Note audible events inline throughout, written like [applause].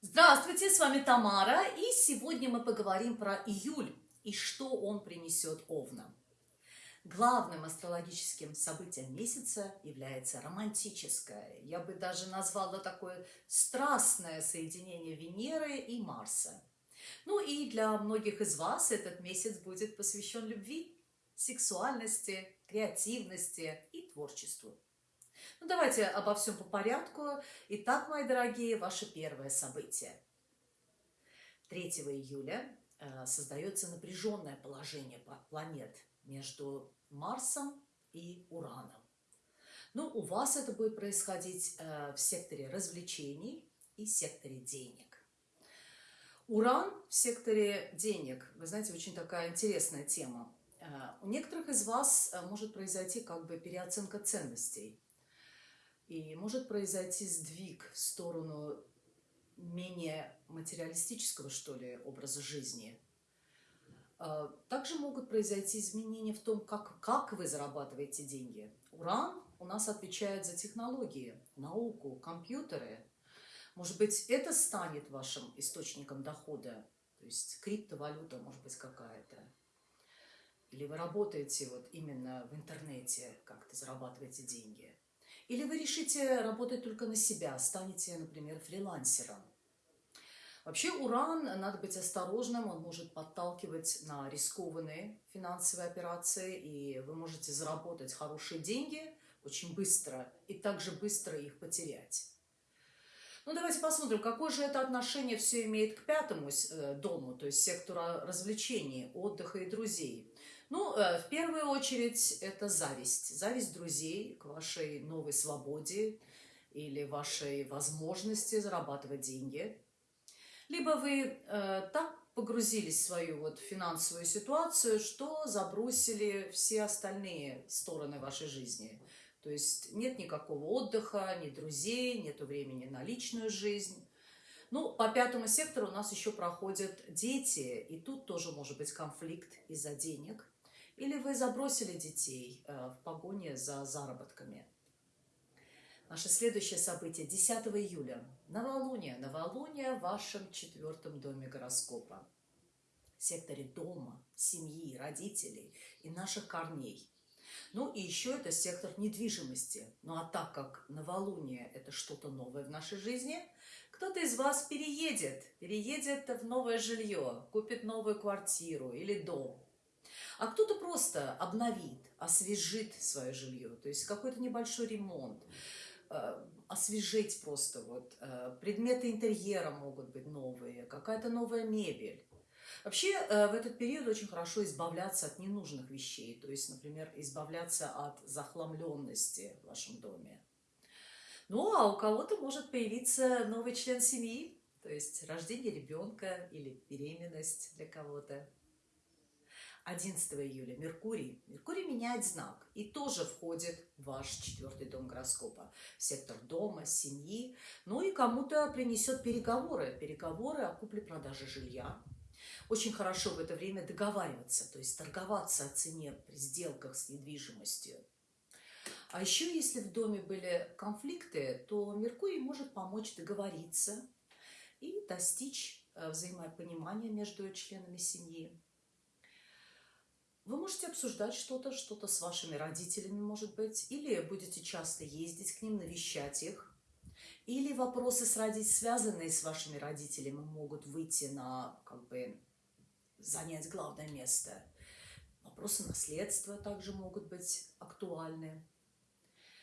Здравствуйте, с вами Тамара, и сегодня мы поговорим про июль и что он принесет Овнам. Главным астрологическим событием месяца является романтическое, я бы даже назвала такое страстное соединение Венеры и Марса. Ну и для многих из вас этот месяц будет посвящен любви, сексуальности, креативности и творчеству. Ну, давайте обо всем по порядку. Итак, мои дорогие, ваше первое событие. 3 июля э, создается напряженное положение планет между Марсом и Ураном. Ну, у вас это будет происходить э, в секторе развлечений и секторе денег. Уран в секторе денег, вы знаете, очень такая интересная тема. Э, у некоторых из вас может произойти как бы переоценка ценностей – и может произойти сдвиг в сторону менее материалистического, что ли, образа жизни. А, также могут произойти изменения в том, как, как вы зарабатываете деньги. Уран у нас отвечает за технологии, науку, компьютеры. Может быть, это станет вашим источником дохода, то есть криптовалюта, может быть, какая-то. Или вы работаете вот именно в интернете, как-то зарабатываете деньги. Или вы решите работать только на себя, станете, например, фрилансером. Вообще уран, надо быть осторожным, он может подталкивать на рискованные финансовые операции, и вы можете заработать хорошие деньги очень быстро и также быстро их потерять. Ну, давайте посмотрим, какое же это отношение все имеет к пятому э, дому, то есть сектору развлечений, отдыха и друзей. Ну, э, в первую очередь, это зависть. Зависть друзей к вашей новой свободе или вашей возможности зарабатывать деньги. Либо вы э, так погрузились в свою вот финансовую ситуацию, что забросили все остальные стороны вашей жизни. То есть нет никакого отдыха, ни друзей, нет времени на личную жизнь. Ну, по пятому сектору у нас еще проходят дети, и тут тоже может быть конфликт из-за денег – или вы забросили детей э, в погоне за заработками. Наше следующее событие 10 июля. Новолуние. Новолуние в вашем четвертом доме гороскопа. В секторе дома, семьи, родителей и наших корней. Ну и еще это сектор недвижимости. Ну а так как новолуние – это что-то новое в нашей жизни, кто-то из вас переедет, переедет в новое жилье, купит новую квартиру или дом – а кто-то просто обновит, освежит свое жилье, то есть какой-то небольшой ремонт, э, освежить просто вот. Э, предметы интерьера могут быть новые, какая-то новая мебель. Вообще э, в этот период очень хорошо избавляться от ненужных вещей, то есть, например, избавляться от захламленности в вашем доме. Ну, а у кого-то может появиться новый член семьи, то есть рождение ребенка или беременность для кого-то. 11 июля Меркурий. Меркурий меняет знак и тоже входит в ваш четвертый дом гороскопа, сектор дома, семьи. Ну и кому-то принесет переговоры, переговоры о купле-продаже жилья. Очень хорошо в это время договариваться, то есть торговаться о цене при сделках с недвижимостью. А еще, если в доме были конфликты, то Меркурий может помочь договориться и достичь э, взаимопонимания между членами семьи. Вы можете обсуждать что-то, что-то с вашими родителями, может быть, или будете часто ездить к ним, навещать их. Или вопросы, с родителями, связанные с вашими родителями, могут выйти на, как бы, занять главное место. Вопросы наследства также могут быть актуальны.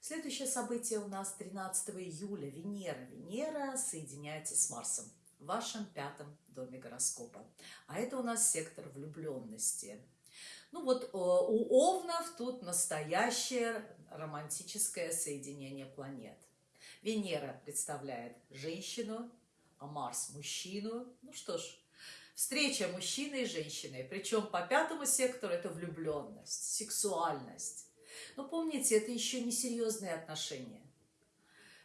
Следующее событие у нас 13 июля. Венера. Венера соединяется с Марсом в вашем пятом доме гороскопа. А это у нас сектор влюбленности. Ну вот э, у Овнов тут настоящее романтическое соединение планет. Венера представляет женщину, а Марс – мужчину. Ну что ж, встреча мужчины и женщины. Причем по пятому сектору это влюбленность, сексуальность. Но помните, это еще не серьезные отношения.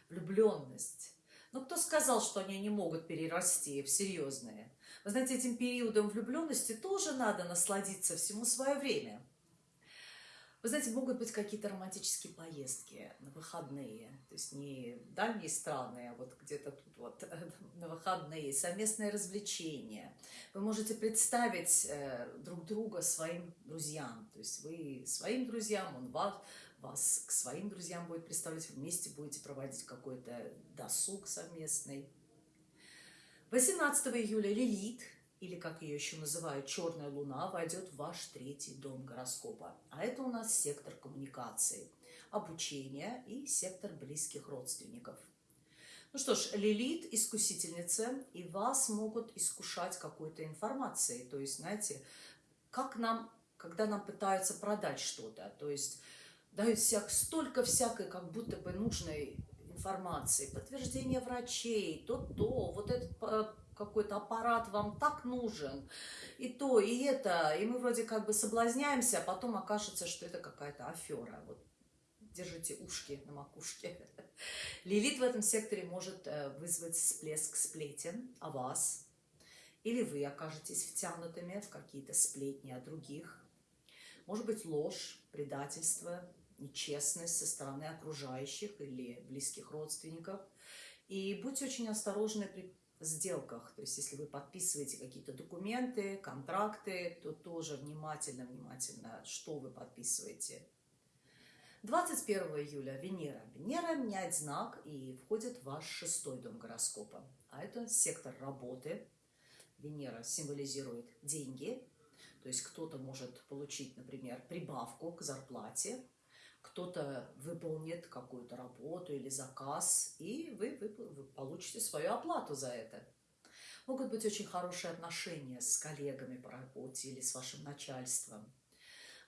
Влюбленность. Ну кто сказал, что они не могут перерасти в серьезные? Вы знаете, этим периодом влюбленности тоже надо насладиться всему свое время. Вы знаете, могут быть какие-то романтические поездки на выходные, то есть не дальние страны, а вот где-то тут вот [laughs] на выходные, совместное развлечение. Вы можете представить э, друг друга своим друзьям, то есть вы своим друзьям, он вас, вас к своим друзьям будет представлять, вместе будете проводить какой-то досуг совместный. 18 июля Лилит или как ее еще называют, черная луна, войдет в ваш третий дом гороскопа. А это у нас сектор коммуникации, обучения и сектор близких родственников. Ну что ж, Лилит – искусительница, и вас могут искушать какой-то информацией. То есть, знаете, как нам, когда нам пытаются продать что-то, то есть дают всяк, столько всякой как будто бы нужной информации, подтверждение врачей, то-то, вот этот э, какой-то аппарат вам так нужен, и то, и это, и мы вроде как бы соблазняемся, а потом окажется, что это какая-то афера. Вот держите ушки на макушке. [laughs] Лилит в этом секторе может э, вызвать всплеск сплетен о вас, или вы окажетесь втянутыми в какие-то сплетни о других. Может быть ложь, предательство, нечестность со стороны окружающих или близких родственников. И будьте очень осторожны при сделках. То есть, если вы подписываете какие-то документы, контракты, то тоже внимательно-внимательно, что вы подписываете. 21 июля Венера. Венера меняет знак и входит в ваш шестой дом гороскопа. А это сектор работы. Венера символизирует деньги. То есть кто-то может получить, например, прибавку к зарплате, кто-то выполнит какую-то работу или заказ, и вы, вы, вы получите свою оплату за это. Могут быть очень хорошие отношения с коллегами по работе или с вашим начальством.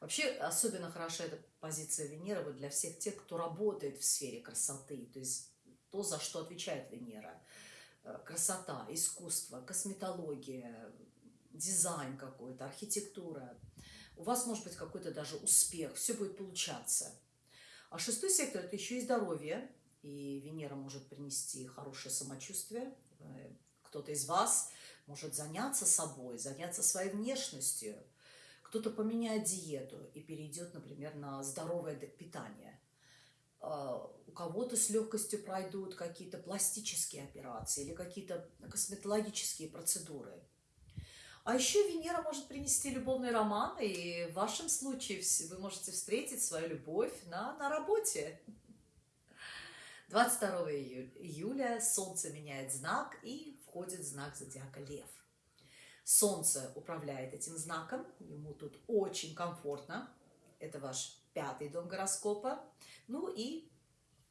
Вообще, особенно хороша эта позиция Венеры вот для всех тех, кто работает в сфере красоты, то есть то, за что отвечает Венера. Э, красота, искусство, косметология, дизайн какой-то, архитектура. У вас может быть какой-то даже успех, все будет получаться. А шестой сектор – это еще и здоровье, и Венера может принести хорошее самочувствие. Э, кто-то из вас может заняться собой, заняться своей внешностью. Кто-то поменяет диету и перейдет, например, на здоровое питание. А, у кого-то с легкостью пройдут какие-то пластические операции или какие-то косметологические процедуры – а еще Венера может принести любовный роман, и в вашем случае вы можете встретить свою любовь на, на работе. 22 июля Солнце меняет знак и входит в знак зодиака Лев. Солнце управляет этим знаком, ему тут очень комфортно. Это ваш пятый дом гороскопа. Ну и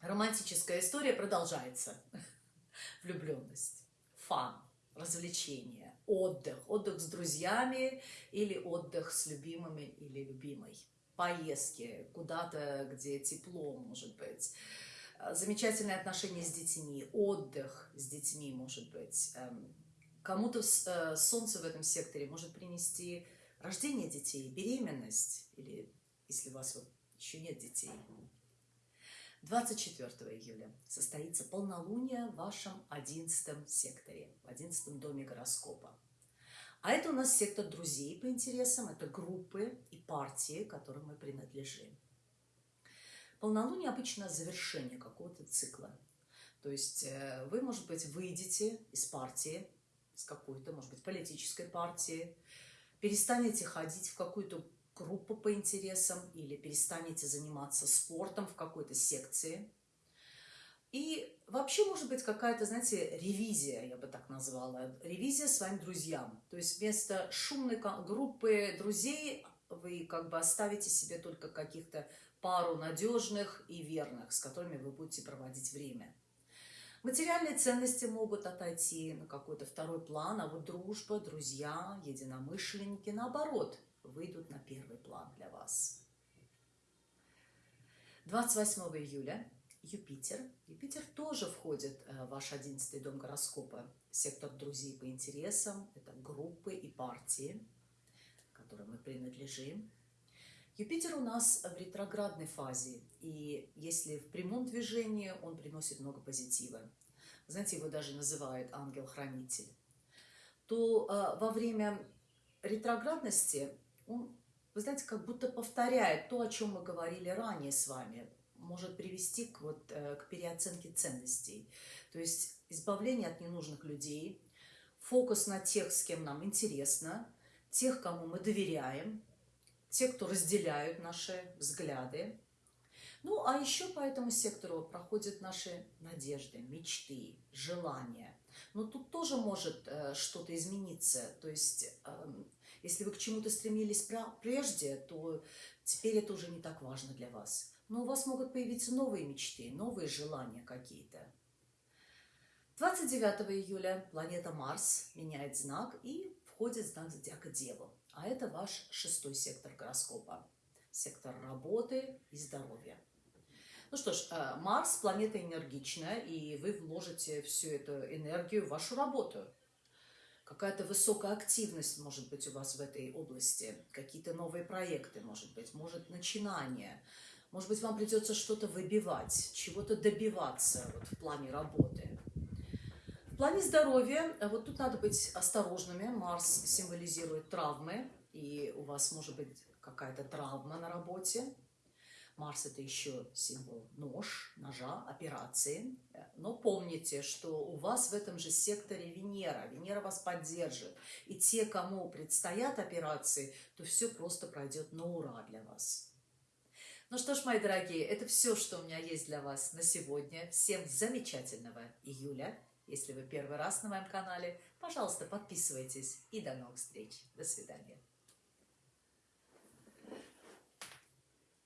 романтическая история продолжается. [laughs] Влюбленность, фан, развлечения, отдых. Отдых с друзьями или отдых с любимыми или любимой. Поездки куда-то, где тепло, может быть. Замечательные отношения с детьми, отдых с детьми, может быть. Эм, кому-то э, солнце в этом секторе может принести рождение детей, беременность, или если у вас еще нет детей, 24 июля состоится полнолуние в вашем 11 секторе, в 11 доме гороскопа. А это у нас сектор друзей по интересам, это группы и партии, которым мы принадлежим. Полнолуние обычно завершение какого-то цикла. То есть э, вы, может быть, выйдете из партии, из какой-то, может быть, политической партии, перестанете ходить в какую-то группу по интересам или перестанете заниматься спортом в какой-то секции. И вообще может быть какая-то, знаете, ревизия, я бы так назвала, ревизия своим друзьям. То есть вместо шумной группы друзей вы как бы оставите себе только каких-то пару надежных и верных, с которыми вы будете проводить время. Материальные ценности могут отойти на какой-то второй план, а вот дружба, друзья, единомышленники, наоборот – выйдут на первый план для вас. 28 июля Юпитер. Юпитер тоже входит э, в ваш 11 дом гороскопа, сектор друзей по интересам, это группы и партии, которым мы принадлежим. Юпитер у нас в ретроградной фазе, и если в прямом движении, он приносит много позитива. Знаете, его даже называют ангел-хранитель. То э, во время ретроградности он вы знаете, как будто повторяет то, о чем мы говорили ранее с вами, может привести к, вот, э, к переоценке ценностей. То есть избавление от ненужных людей, фокус на тех, с кем нам интересно, тех, кому мы доверяем, те, кто разделяют наши взгляды. Ну, а еще по этому сектору проходят наши надежды, мечты, желания. Но тут тоже может э, что-то измениться. То есть, э, если вы к чему-то стремились прежде, то теперь это уже не так важно для вас. Но у вас могут появиться новые мечты, новые желания какие-то. 29 июля планета Марс меняет знак и входит в знак зодиака Деву. А это ваш шестой сектор гороскопа. Сектор работы и здоровья. Ну что ж, э, Марс – планета энергичная, и вы вложите всю эту энергию в вашу работу. Какая-то высокая активность может быть у вас в этой области, какие-то новые проекты, может быть, может начинание. Может быть, вам придется что-то выбивать, чего-то добиваться вот, в плане работы. В плане здоровья, э, вот тут надо быть осторожными. Марс символизирует травмы, и у вас может быть какая-то травма на работе. Марс – это еще символ нож, ножа, операции. Но помните, что у вас в этом же секторе Венера. Венера вас поддержит. И те, кому предстоят операции, то все просто пройдет на ура для вас. Ну что ж, мои дорогие, это все, что у меня есть для вас на сегодня. Всем замечательного июля. Если вы первый раз на моем канале, пожалуйста, подписывайтесь и до новых встреч. До свидания.